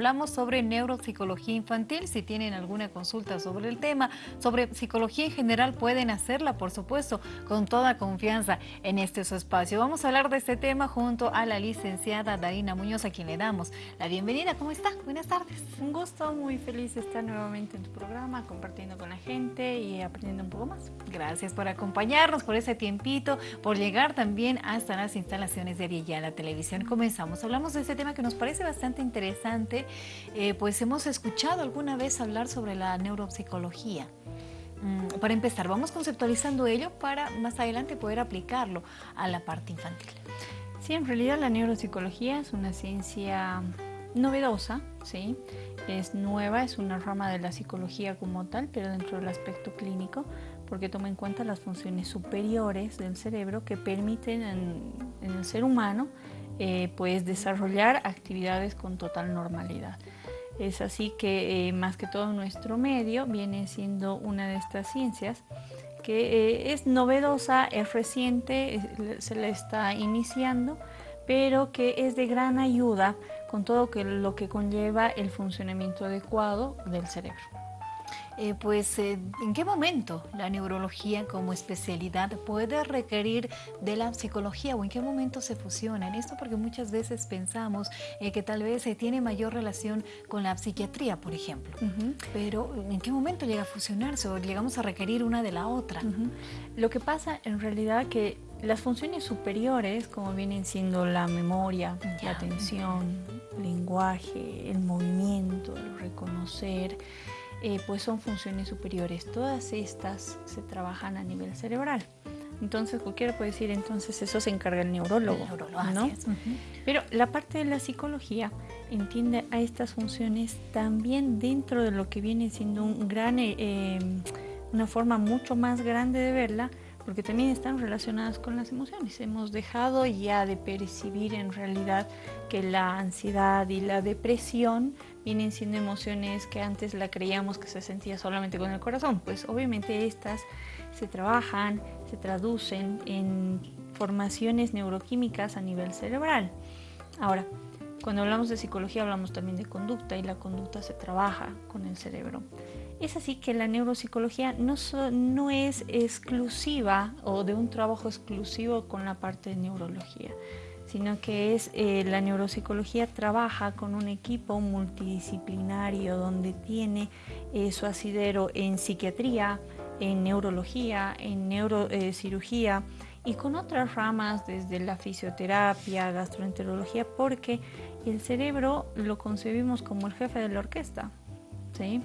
Hablamos sobre neuropsicología infantil. Si tienen alguna consulta sobre el tema, sobre psicología en general, pueden hacerla, por supuesto, con toda confianza en este su espacio. Vamos a hablar de este tema junto a la licenciada Darina Muñoz, a quien le damos la bienvenida. ¿Cómo está? Buenas tardes. Un gusto, muy feliz de estar nuevamente en tu programa, compartiendo con la gente y aprendiendo un poco más. Gracias por acompañarnos, por ese tiempito, por llegar también hasta las instalaciones de la Televisión. Comenzamos. Hablamos de este tema que nos parece bastante interesante, eh, pues hemos escuchado alguna vez hablar sobre la neuropsicología. Mm, para empezar, vamos conceptualizando ello para más adelante poder aplicarlo a la parte infantil. Sí, en realidad la neuropsicología es una ciencia novedosa, ¿sí? es nueva, es una rama de la psicología como tal, pero dentro del aspecto clínico, porque toma en cuenta las funciones superiores del cerebro que permiten en, el ser humano eh, pues desarrollar actividades con total normalidad. Es así que eh, más que todo nuestro medio viene siendo una de estas ciencias que eh, es novedosa, es reciente, se le está iniciando, pero que es de gran ayuda con todo lo que conlleva el funcionamiento adecuado del cerebro. Eh, pues, eh, ¿en qué momento la neurología como especialidad puede requerir de la psicología o en qué momento se fusiona en esto? Porque muchas veces pensamos eh, que tal vez se tiene mayor relación con la psiquiatría, por ejemplo. Pero, ¿en qué momento llega a fusionarse o llegamos a requerir una de la otra? Lo que pasa en realidad que las funciones superiores, como vienen siendo la memoria, la atención, el lenguaje, el movimiento, el reconocer, eh, pues son funciones superiores. Todas estas se trabajan a nivel cerebral. Entonces cualquiera puede decir, entonces eso se encarga el neurólogo, ¿no? Pero la parte de la psicología entiende a estas funciones también dentro de lo que viene siendo un gran, eh, em, una forma mucho más grande de verla, porque también están relacionadas con las emociones. Hemos dejado ya de percibir en realidad que la ansiedad y la depresión vienen siendo emociones que antes la creíamos que se sentía solamente con el corazón. Pues obviamente estas se trabajan, se traducen en formaciones neuroquímicas a nivel cerebral. Ahora, cuando hablamos de psicología hablamos también de conducta y la conducta se trabaja con el cerebro. Es así que la neuropsicología no, es exclusiva o de un trabajo exclusivo con la parte de neurología, sino que es eh, la neuropsicología trabaja con un equipo multidisciplinario donde tiene eh, su asidero en psiquiatría, en neurología, en neurocirugía y con otras ramas desde la fisioterapia, gastroenterología, porque el cerebro lo concebimos como el jefe de la orquesta. ¿sí?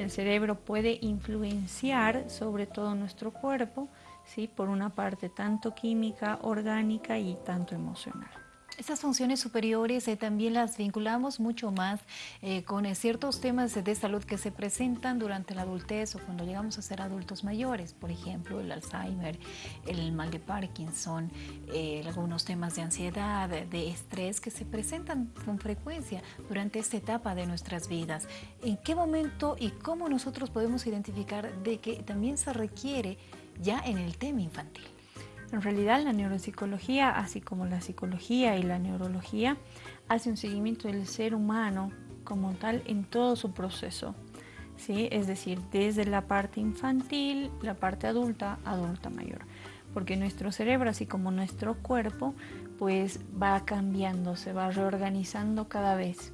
El cerebro puede influenciar sobre todo nuestro cuerpo, ¿sí? por una parte tanto química, orgánica y tanto emocional. Estas funciones superiores eh, también las vinculamos mucho más eh, con eh, ciertos temas de salud que se presentan durante la adultez o cuando llegamos a ser adultos mayores, por ejemplo, el Alzheimer, el mal de Parkinson, algunos temas de ansiedad, de estrés que se presentan con frecuencia durante esta etapa de nuestras vidas. ¿En qué momento y cómo nosotros podemos identificar de que también se requiere ya en el tema infantil? En realidad la neuropsicología, así como la psicología y la neurología, hace un seguimiento del ser humano como tal en todo su proceso. ¿sí? Es decir, desde la parte infantil, la parte adulta, adulta mayor. Porque nuestro cerebro, así como nuestro cuerpo, pues va cambiando, se va reorganizando cada vez.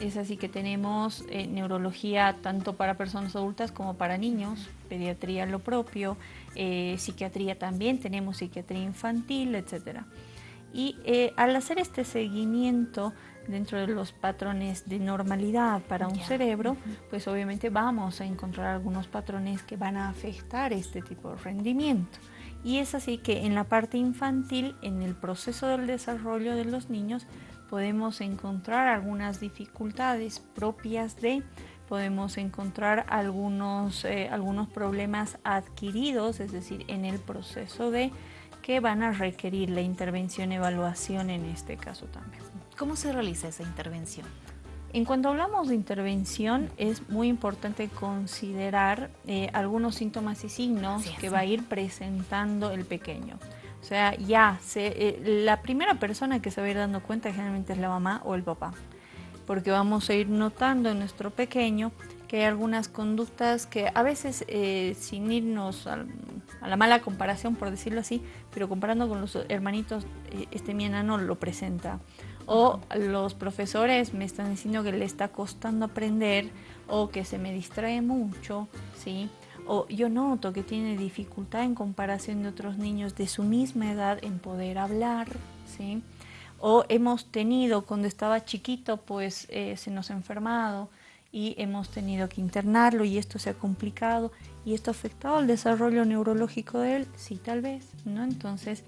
Es así que tenemos eh, neurología tanto para personas adultas como para niños, pediatría lo propio, eh, psiquiatría también, tenemos psiquiatría infantil, etc. Y eh, al hacer este seguimiento dentro de los patrones de normalidad para un cerebro, pues obviamente vamos a encontrar algunos patrones que van a afectar este tipo de rendimiento. Y es así que en la parte infantil, en el proceso del desarrollo de los niños, podemos encontrar algunas dificultades propias de, podemos encontrar algunos, eh, algunos problemas adquiridos, es decir, en el proceso de que van a requerir la intervención evaluación en este caso también. ¿Cómo se realiza esa intervención? En cuanto hablamos de intervención, es muy importante considerar eh, algunos síntomas y signos que va a ir presentando el pequeño. O sea, ya, se, eh, la primera persona que se va a ir dando cuenta generalmente es la mamá o el papá. porque vamos a ir notando en nuestro pequeño que hay algunas conductas que a veces, eh, sin irnos a, la mala comparación, por decirlo así, pero comparando con los hermanitos, eh, este mi enano lo presenta. O los profesores me están diciendo que le está costando aprender o que se me distrae mucho, ¿sí? O yo noto que tiene dificultad en comparación de otros niños de su misma edad en poder hablar, ¿sí? O hemos tenido, cuando estaba chiquito, pues eh, se nos ha enfermado, y hemos tenido que internarlo y esto se ha complicado y esto ha afectado el desarrollo neurológico de él, sí, tal vez, ¿no? Entonces,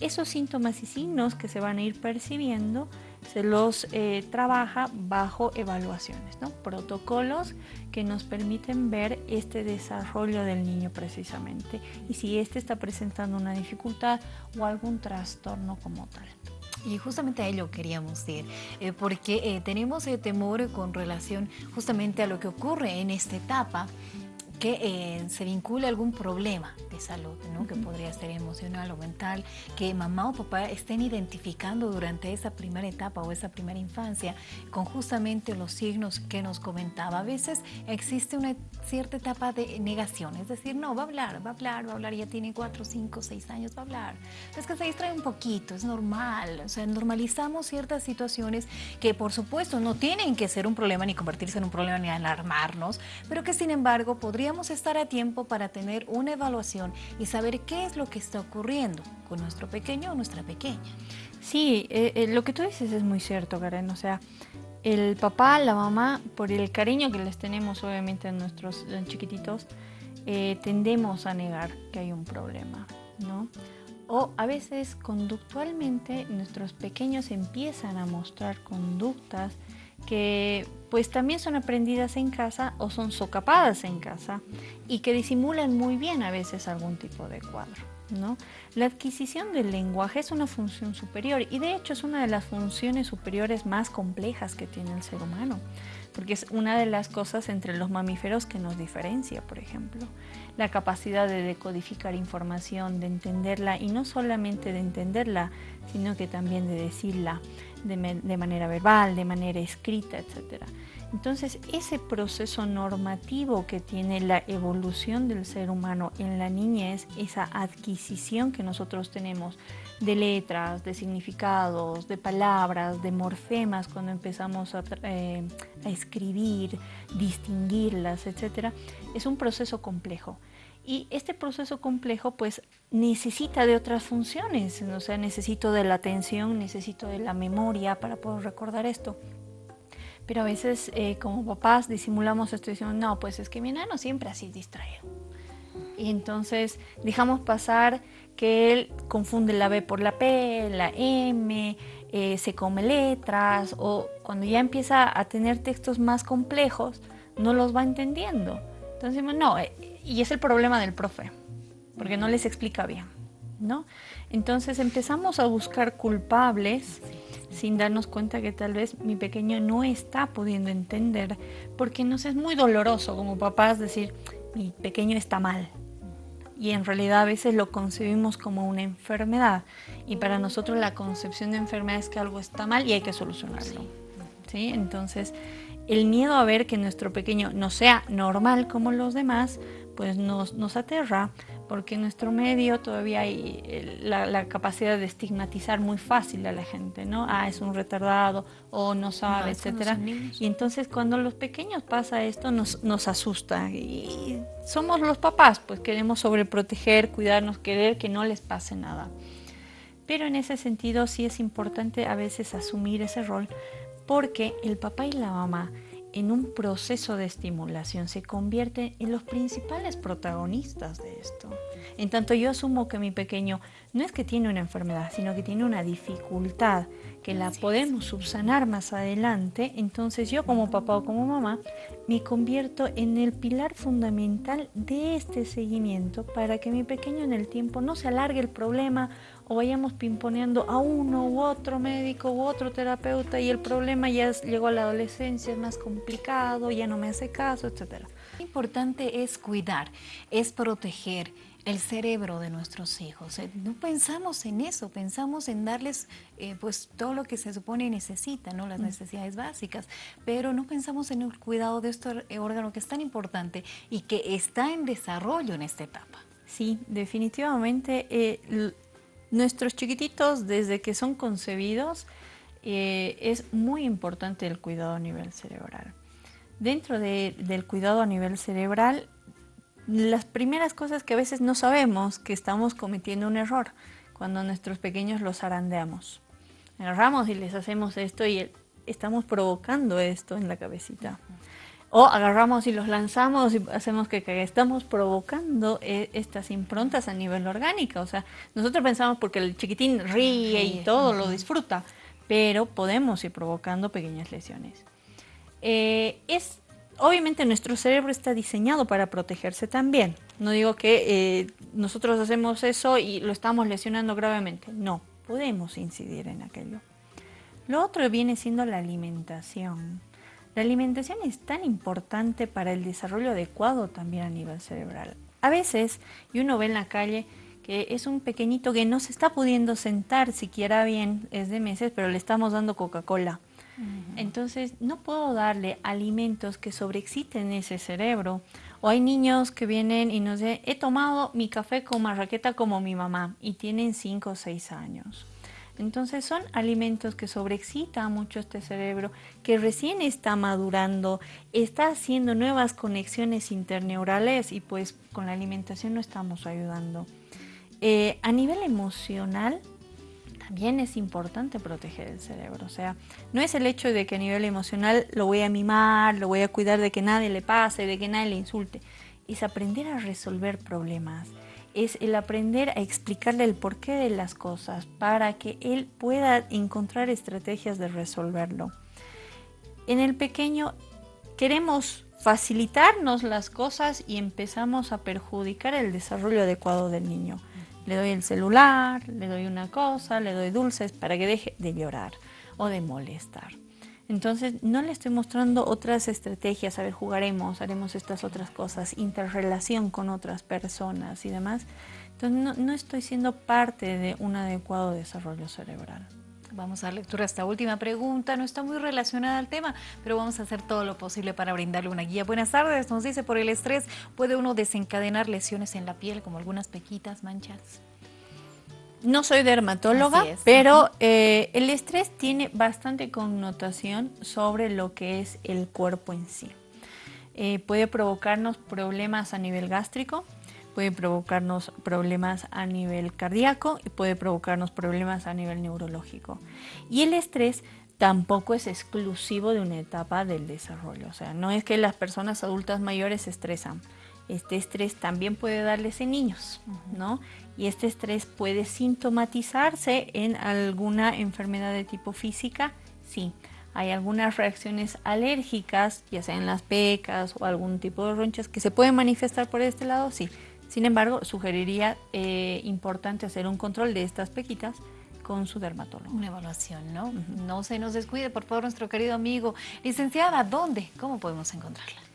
esos síntomas y signos que se van a ir percibiendo se los eh, trabaja bajo evaluaciones, ¿no? protocolos que nos permiten ver este desarrollo del niño precisamente y si éste está presentando una dificultad o algún trastorno como tal. Y justamente a ello queríamos ir, eh, porque eh, tenemos el temor con relación justamente a lo que ocurre en esta etapa que eh, se vincule a algún problema de salud, ¿no? que podría ser emocional o mental, que mamá o papá estén identificando durante esa primera etapa o esa primera infancia con justamente los signos que nos comentaba. A veces existe una cierta etapa de negación, es decir, no, va a hablar, va a hablar, va a hablar, ya tiene cuatro, cinco, seis años, va a hablar. Es que se distrae un poquito, es normal, o sea, normalizamos ciertas situaciones que por supuesto no tienen que ser un problema ni convertirse en un problema ni alarmarnos, pero que sin embargo podría podríamos estar a tiempo para tener una evaluación y saber qué es lo que está ocurriendo con nuestro pequeño o nuestra pequeña. Sí, eh, eh, lo que tú dices es muy cierto, Karen. O sea, el papá, la mamá, por el cariño que les tenemos obviamente a nuestros chiquititos, eh, tendemos a negar que hay un problema, ¿no? O a veces conductualmente nuestros pequeños empiezan a mostrar conductas que pues también son aprendidas en casa o son socapadas en casa y que disimulan muy bien a veces algún tipo de cuadro. ¿no? La adquisición del lenguaje es una función superior y de hecho es una de las funciones superiores más complejas que tiene el ser humano, porque es una de las cosas entre los mamíferos que nos diferencia, por ejemplo. La capacidad de decodificar información, de entenderla y no solamente de entenderla, sino que también de decirla de, manera verbal, de manera escrita, etc. Entonces, ese proceso normativo que tiene la evolución del ser humano en la niñez, esa adquisición que nosotros tenemos de letras, de significados, de palabras, de morfemas, cuando empezamos a, eh, escribir, distinguirlas, etc., es un proceso complejo. Y este proceso complejo pues necesita de otras funciones, o sea, necesito de la atención, necesito de la memoria para poder recordar esto. Pero a veces eh, como papás disimulamos esto y decimos, no, pues es que mi enano siempre así distraído. Y entonces dejamos pasar que él confunde la B por la P, la M, eh, se come letras o cuando ya empieza a tener textos más complejos, no los va entendiendo. Entonces no, eh, y es el problema del profe, porque no les explica bien, ¿no? Entonces empezamos a buscar culpables sin darnos cuenta que tal vez mi pequeño no está pudiendo entender, porque nos es muy doloroso como papás decir, mi pequeño está mal. Y en realidad a veces lo concebimos como una enfermedad. Y para nosotros la concepción de enfermedad es que algo está mal y hay que solucionarlo. ¿Sí? Entonces, el miedo a ver que nuestro pequeño no sea normal como los demás, pues nos, nos aterra porque en nuestro medio todavía hay la, capacidad de estigmatizar muy fácil a la gente, ¿no? Ah, es un retardado o no sabe, etcétera. Y entonces cuando los pequeños pasa esto nos, nos asusta y somos los papás, pues queremos sobreproteger, cuidarnos, querer que no les pase nada. Pero en ese sentido sí es importante a veces asumir ese rol porque el papá y la mamá en un proceso de estimulación se convierte en los principales protagonistas de esto. En tanto yo asumo que mi pequeño no es que tiene una enfermedad, sino que tiene una dificultad que la podemos subsanar más adelante, entonces yo como papá o como mamá me convierto en el pilar fundamental de este seguimiento para que mi pequeño en el tiempo no se alargue el problema o vayamos pimponeando a uno u otro médico u otro terapeuta y el problema ya llegó a la adolescencia, es más complicado, ya no me hace caso, etc. Lo importante es cuidar, es proteger, el cerebro de nuestros hijos. Eh, no pensamos en eso, pensamos en darles eh, pues todo lo que se supone necesita, ¿no? las mm. necesidades básicas, pero no pensamos en el cuidado de este órgano que es tan importante y que está en desarrollo en esta etapa. Sí, definitivamente eh, nuestros chiquititos desde que son concebidos es muy importante el cuidado a nivel cerebral. Dentro del cuidado a nivel cerebral las primeras cosas que a veces no sabemos que estamos cometiendo un error cuando nuestros pequeños los arandeamos. Agarramos y les hacemos esto y estamos provocando esto en la cabecita. O agarramos y los lanzamos y hacemos que estamos provocando eh, estas improntas a nivel orgánico. O sea, nosotros pensamos porque el chiquitín ríe y todo lo disfruta, pero podemos ir provocando pequeñas lesiones. Eh, es obviamente nuestro cerebro está diseñado para protegerse también. No digo que eh, nosotros hacemos eso y lo estamos lesionando gravemente. No, podemos incidir en aquello. Lo otro viene siendo la alimentación. La alimentación es tan importante para el desarrollo adecuado también a nivel cerebral. A veces, y uno ve en la calle que es un pequeñito que no se está pudiendo sentar siquiera bien, es de meses, pero le estamos dando Coca-Cola entonces, no puedo darle alimentos que sobreexciten ese cerebro. O hay niños que vienen y nos dicen, he tomado mi café con marraqueta como mi mamá y tienen 5 o 6 años. Entonces son alimentos que sobreexcitan mucho este cerebro, que recién está madurando, está haciendo nuevas conexiones interneurales y pues con la alimentación no estamos ayudando. Eh, a nivel emocional, también es importante proteger el cerebro. O sea, no es el hecho de que a nivel emocional lo voy a mimar, lo voy a cuidar de que nadie le pase, de que nadie le insulte. Es aprender a resolver problemas. Es el aprender a explicarle el porqué de las cosas para que él pueda encontrar estrategias de resolverlo. En el pequeño queremos facilitarnos las cosas y empezamos a perjudicar el desarrollo adecuado del niño. Le doy el celular, le doy una cosa, le doy dulces para que deje de llorar o de molestar. Entonces no le estoy mostrando otras estrategias, a ver, jugaremos, haremos estas otras cosas, interrelación con otras personas y demás. Entonces no, no estoy siendo parte de un adecuado desarrollo cerebral. Vamos a dar lectura a esta última pregunta. No está muy relacionada al tema, pero vamos a hacer todo lo posible para brindarle una guía. Buenas tardes. Nos dice, por el estrés puede uno desencadenar lesiones en la piel, como algunas pequitas, manchas. No soy dermatóloga, pero eh, el estrés tiene bastante connotación sobre lo que es el cuerpo en sí. Eh, puede provocarnos problemas a nivel gástrico, puede provocarnos problemas a nivel cardíaco y puede provocarnos problemas a nivel neurológico. Y el estrés tampoco es exclusivo de una etapa del desarrollo, o sea, no es que las personas adultas mayores se estresan. Este estrés también puede darles en niños, ¿no? Y este estrés puede sintomatizarse en alguna enfermedad de tipo física, sí. Hay algunas reacciones alérgicas, ya sea en las pecas o algún tipo de ronchas que se pueden manifestar por este lado, sí. Sin embargo, sugeriría eh, importante hacer un control de estas pequitas con su dermatólogo. Una evaluación, ¿no? No se nos descuide, por favor, nuestro querido amigo. Licenciada, ¿dónde? ¿Cómo podemos encontrarla?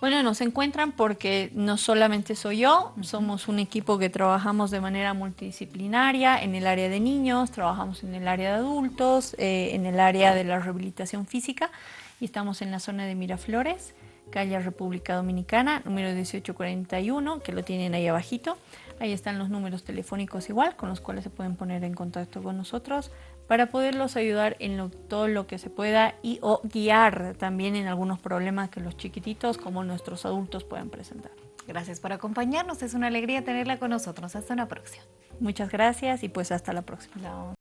Bueno, nos encuentran porque no solamente soy yo, somos un equipo que trabajamos de manera multidisciplinaria en el área de niños, trabajamos en el área de adultos, eh, en el área de la rehabilitación física y estamos en la zona de Miraflores calle República Dominicana, número 1841, que lo tienen ahí abajito. Ahí están los números telefónicos igual, con los cuales se pueden poner en contacto con nosotros para poderlos ayudar en todo lo que se pueda y o guiar también en algunos problemas que los chiquititos como nuestros adultos pueden presentar. Gracias por acompañarnos, es una alegría tenerla con nosotros. Hasta una próxima. Muchas gracias y pues hasta la próxima.